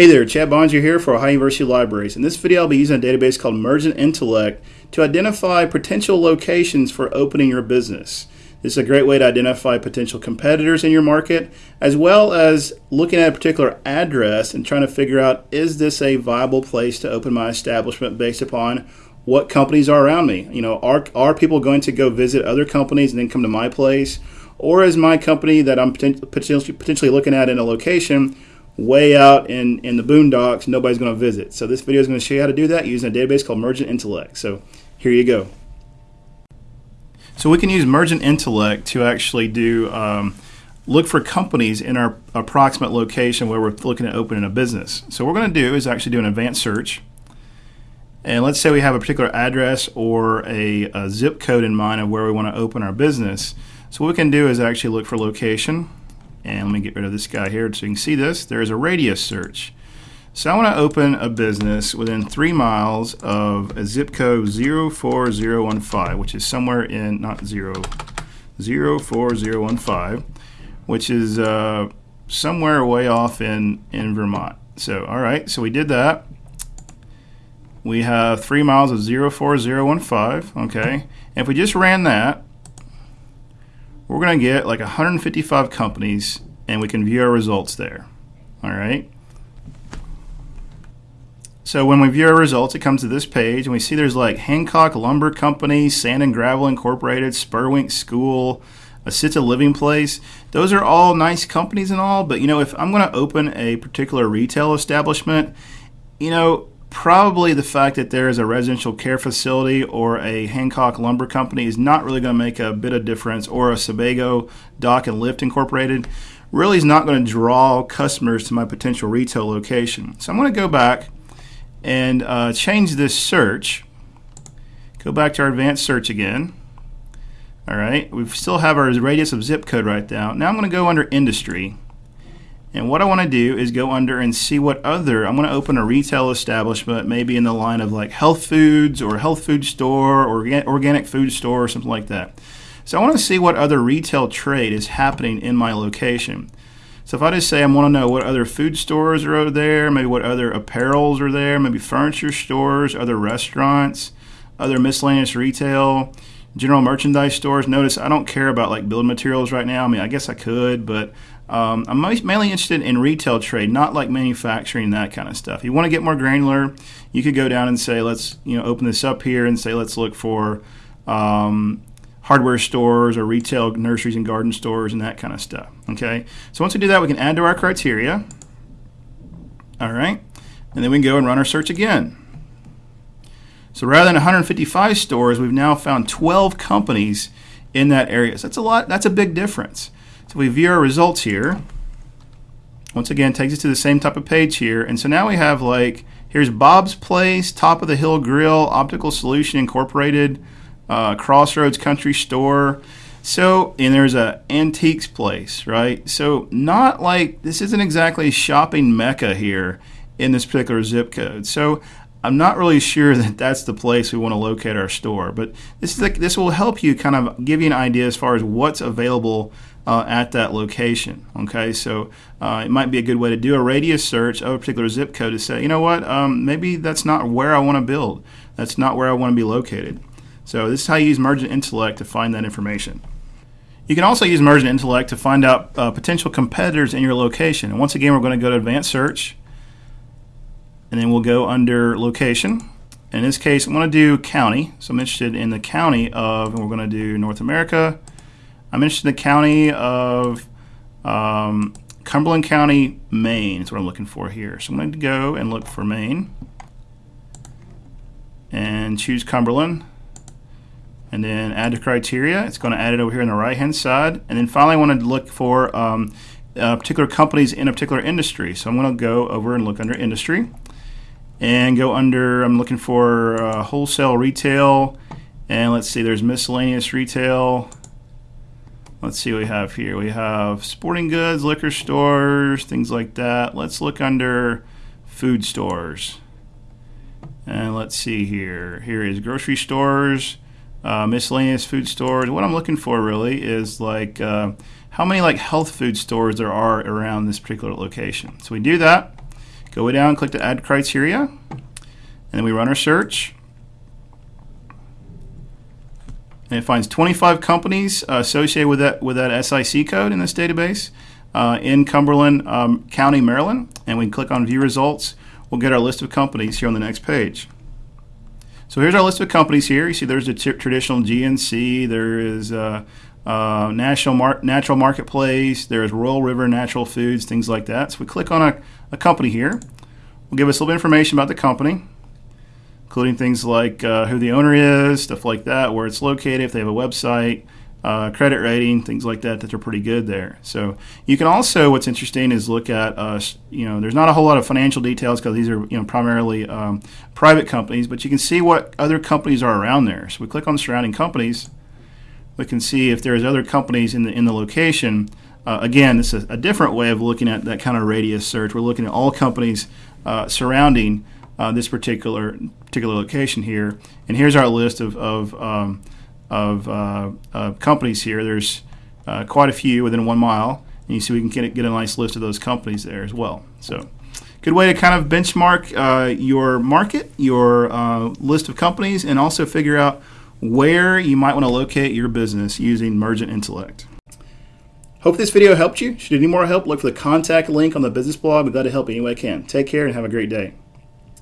Hey there, Chad Bonser here for Ohio University Libraries. In this video, I'll be using a database called Mergent Intellect to identify potential locations for opening your business. This is a great way to identify potential competitors in your market, as well as looking at a particular address and trying to figure out is this a viable place to open my establishment based upon what companies are around me. You know, are, are people going to go visit other companies and then come to my place? Or is my company that I'm potentially looking at in a location way out in, in the boondocks, nobody's going to visit. So this video is going to show you how to do that using a database called Mergent Intellect. So here you go. So we can use Mergent Intellect to actually do um, look for companies in our approximate location where we're looking at opening a business. So what we're going to do is actually do an advanced search. And let's say we have a particular address or a, a zip code in mind of where we want to open our business. So what we can do is actually look for location and let me get rid of this guy here so you can see this. There's a radius search. So I want to open a business within three miles of a zip code 04015, which is somewhere in, not zero, 04015, which is uh, somewhere way off in, in Vermont. So, all right, so we did that. We have three miles of 04015, okay? And if we just ran that, we're going to get like 155 companies and we can view our results there. All right. So when we view our results, it comes to this page and we see there's like Hancock Lumber Company, Sand and Gravel Incorporated, Spurwink School, Assisted Living Place. Those are all nice companies and all, but you know, if I'm going to open a particular retail establishment, you know, probably the fact that there is a residential care facility or a Hancock Lumber Company is not really going to make a bit of difference, or a Sebago Dock and Lift Incorporated really is not going to draw customers to my potential retail location. So I'm going to go back and uh, change this search. Go back to our advanced search again. All right, we still have our radius of zip code right now. Now I'm going to go under industry and what I want to do is go under and see what other, I'm going to open a retail establishment, maybe in the line of like health foods or health food store or organic food store or something like that. So I want to see what other retail trade is happening in my location. So if I just say I want to know what other food stores are over there, maybe what other apparels are there, maybe furniture stores, other restaurants, other miscellaneous retail, general merchandise stores. Notice I don't care about like building materials right now. I mean, I guess I could, but um, I'm mainly interested in retail trade, not like manufacturing that kind of stuff. You want to get more granular, you could go down and say, let's you know open this up here and say, let's look for um, hardware stores or retail nurseries and garden stores and that kind of stuff. Okay, so once we do that, we can add to our criteria. All right, and then we can go and run our search again. So rather than 155 stores, we've now found 12 companies in that area. So that's a lot. That's a big difference. So we view our results here. Once again, takes us to the same type of page here. And so now we have like, here's Bob's Place, Top of the Hill Grill, Optical Solution Incorporated, uh, Crossroads Country Store. So, and there's a antiques place, right? So, not like this isn't exactly shopping mecca here in this particular zip code. So, I'm not really sure that that's the place we want to locate our store, but this is like, this will help you kind of give you an idea as far as what's available uh, at that location. Okay, so uh, it might be a good way to do a radius search of a particular zip code to say, you know what, um, maybe that's not where I want to build. That's not where I want to be located. So this is how you use Mergent Intellect to find that information. You can also use Mergent Intellect to find out uh, potential competitors in your location. And once again, we're going to go to Advanced Search, and then we'll go under Location. In this case, I'm going to do county. So I'm interested in the county of, and we're going to do North America. I'm interested in the county of um, Cumberland County, Maine. Is what I'm looking for here. So I'm going to go and look for Maine and choose Cumberland and then add to criteria. It's going to add it over here on the right hand side. And then finally, I want to look for um, uh, particular companies in a particular industry. So I'm going to go over and look under industry and go under, I'm looking for uh, wholesale retail. And let's see, there's miscellaneous retail Let's see what we have here. We have sporting goods, liquor stores, things like that. Let's look under food stores. And let's see here. Here is grocery stores, uh, miscellaneous food stores. What I'm looking for really is like uh, how many like health food stores there are around this particular location. So we do that. Go way down, click to add criteria, and then we run our search. And it finds 25 companies uh, associated with that with that SIC code in this database uh, in Cumberland um, County, Maryland. And we can click on View Results. We'll get our list of companies here on the next page. So here's our list of companies here. You see there's a t- traditional GNC, there is uh, uh, National Mar- Natural Marketplace, there's Royal River Natural Foods, things like that. So we click on a, a company here. We'll give us a little information about the company including things like uh, who the owner is, stuff like that, where it's located, if they have a website, uh, credit rating, things like that, that are pretty good there. So you can also, what's interesting is look at, uh, you know, there's not a whole lot of financial details because these are, you know, primarily um, private companies, but you can see what other companies are around there. So we click on surrounding companies. We can see if there's other companies in the in the location. Uh, again, this is a different way of looking at that kind of radius search. We're looking at all companies uh, surrounding uh, this particular particular location here. And here's our list of of, um, of uh, uh, companies here. There's uh, quite a few within one mile, and you see we can get, get a nice list of those companies there as well. So. Good way to kind of benchmark uh, your market, your uh, list of companies, and also figure out where you might want to locate your business using Mergent Intellect. Hope this video helped you. Should you need more help, look for the contact link on the business blog. We'd glad to help any way I can. Take care and have a great day.